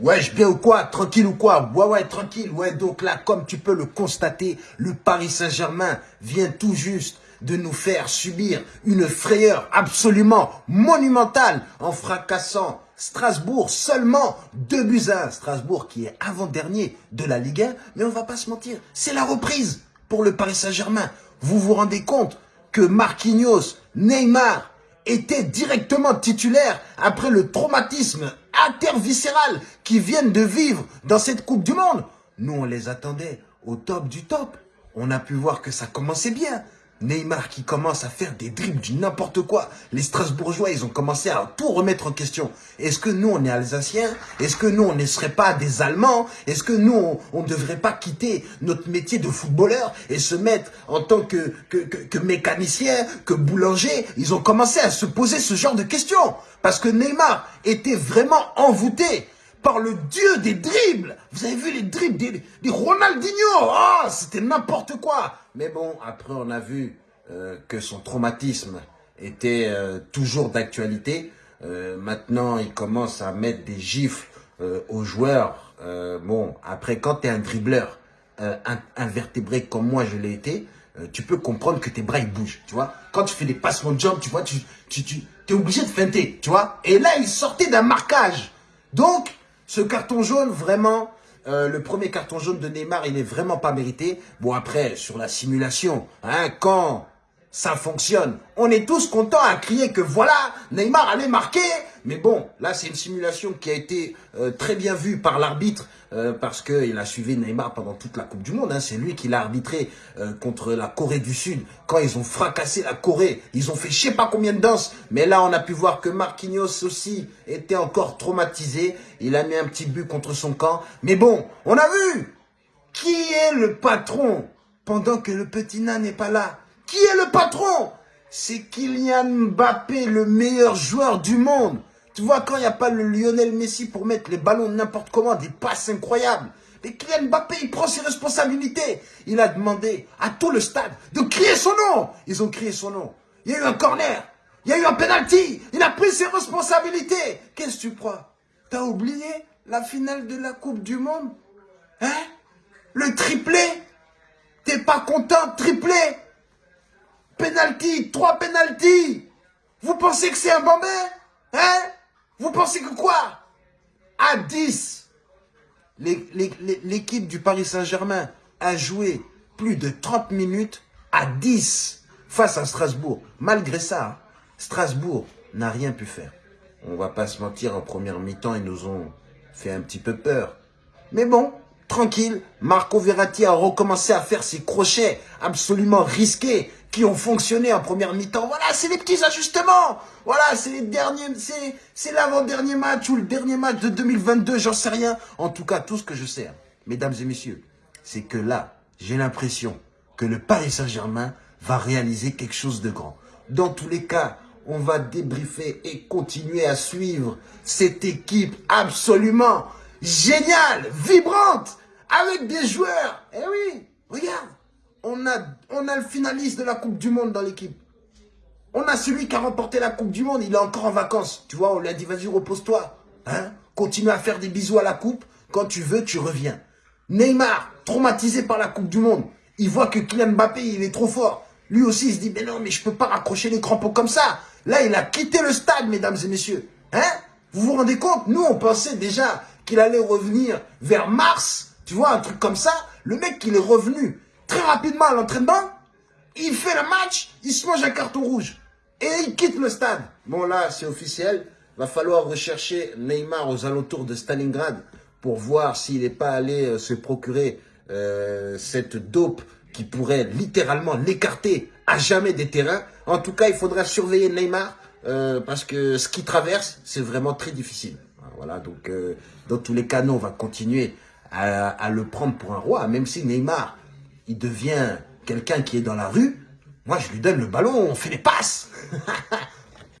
Wesh, bien ou quoi? Tranquille ou quoi? Ouais, ouais, tranquille. Ouais, donc là, comme tu peux le constater, le Paris Saint-Germain vient tout juste de nous faire subir une frayeur absolument monumentale en fracassant Strasbourg seulement 2 buts à 1. Strasbourg qui est avant-dernier de la Ligue 1. Mais on va pas se mentir, c'est la reprise pour le Paris Saint-Germain. Vous vous rendez compte que Marquinhos, Neymar étaient directement titulaires après le traumatisme interviscéral qu'ils viennent de vivre dans cette Coupe du Monde. Nous, on les attendait au top du top. On a pu voir que ça commençait bien. Neymar qui commence à faire des dribbles du n'importe quoi. Les Strasbourgeois, ils ont commencé à tout remettre en question. Est-ce que nous, on est Alsaciens? Est-ce que nous, on ne serait pas des Allemands? Est-ce que nous, on ne devrait pas quitter notre métier de footballeur et se mettre en tant que, que, que, que mécanicien, que boulanger? Ils ont commencé à se poser ce genre de questions. Parce que Neymar était vraiment envoûté par le dieu des dribbles. Vous avez vu les dribbles des, des Ronaldinho? Oh, c'était n'importe quoi. Mais bon, après on a vu euh, que son traumatisme était euh, toujours d'actualité. Euh, maintenant, il commence à mettre des gifs aux joueurs. bon, après, quand tu es un dribbleur invertébré comme moi je l'ai été, tu peux comprendre que tes bras ils bougent, tu vois. Quand tu fais des passements de jambes, tu vois, tu, tu, tu es obligé de feinter, tu vois. Et là, il sortait d'un marquage. Donc, ce carton jaune, vraiment, euh, le premier carton jaune de Neymar, il n'est vraiment pas mérité. Bon, après, sur la simulation, hein, quand ça fonctionne, on est tous contents à crier que voilà, Neymar allait marquer. Mais bon, là, c'est une simulation qui a été euh, très bien vue par l'arbitre euh, parce qu'il a suivi Neymar pendant toute la Coupe du Monde. Hein. C'est lui qui l'a arbitré euh, contre la Corée du Sud. Quand ils ont fracassé la Corée, ils ont fait je sais pas combien de danses. Mais là, on a pu voir que Marquinhos aussi était encore traumatisé. Il a mis un petit but contre son camp. Mais bon, on a vu qui est le patron pendant que le petit nain n'est pas là. Qui est le patron? C'est Kylian Mbappé, le meilleur joueur du monde. Tu vois, quand il n'y a pas le Lionel Messi pour mettre les ballons n'importe comment, des passes incroyables, mais Kylian Mbappé, il prend ses responsabilités. Il a demandé à tout le stade de crier son nom. Ils ont crié son nom. Il y a eu un corner. Il y a eu un penalty. Il a pris ses responsabilités. Qu'est-ce que tu crois? T'as oublié la finale de la Coupe du Monde? Hein? Le triplé? T'es pas content Triplé? Penalty Trois penalties Vous pensez que c'est un bambin Hein? Vous pensez que quoi? À 10, l'équipe du Paris Saint-Germain a joué plus de 30 minutes à 10 face à Strasbourg. Malgré ça, Strasbourg n'a rien pu faire. On va pas se mentir, en première mi-temps, ils nous ont fait un petit peu peur. Mais bon, tranquille, Marco Verratti a recommencé à faire ses crochets absolument risqués qui ont fonctionné en première mi-temps. Voilà, c'est les petits ajustements. Voilà, c'est les derniers, c'est l'avant-dernier match ou le dernier match de 2022, j'en sais rien. En tout cas, tout ce que je sais, mesdames et messieurs, c'est que là, j'ai l'impression que le Paris Saint-Germain va réaliser quelque chose de grand. Dans tous les cas, on va débriefer et continuer à suivre cette équipe absolument géniale, vibrante, avec des joueurs. Eh oui, regarde, on a, le finaliste de la Coupe du Monde dans l'équipe. On a celui qui a remporté la Coupe du Monde, il est encore en vacances. Tu vois, on lui a dit, vas-y, repose-toi. Hein? Continue à faire des bisous à la Coupe. Quand tu veux, tu reviens. Neymar, traumatisé par la Coupe du Monde. Il voit que Kylian Mbappé, il est trop fort. Lui aussi, il se dit, mais non, mais je peux pas raccrocher les crampons comme ça. Là, il a quitté le stade, mesdames et messieurs. Hein Vous vous rendez compte? Nous, on pensait déjà qu'il allait revenir vers mars. Tu vois, un truc comme ça. Le mec, il est revenu très rapidement à l'entraînement, il fait le match, il se mange un carton rouge. Et il quitte le stade. Bon là, c'est officiel. Va falloir rechercher Neymar aux alentours de Stalingrad pour voir s'il n'est pas allé euh, se procurer euh, cette dope qui pourrait littéralement l'écarter à jamais des terrains. En tout cas, il faudra surveiller Neymar euh, parce que ce qu'il traverse, c'est vraiment très difficile. Voilà, donc dans tous les cas, nous, on va continuer à, à le prendre pour un roi, même si Neymar il devient quelqu'un qui est dans la rue, moi je lui donne le ballon, on fait les passes.